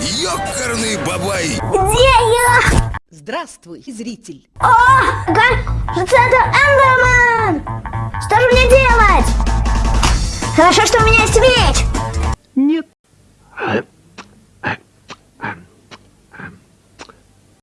Ёкарный бабай! Где я? Здравствуй, зритель. О, кажется, это Эндерман! Что же мне делать? Хорошо, что у меня есть меч.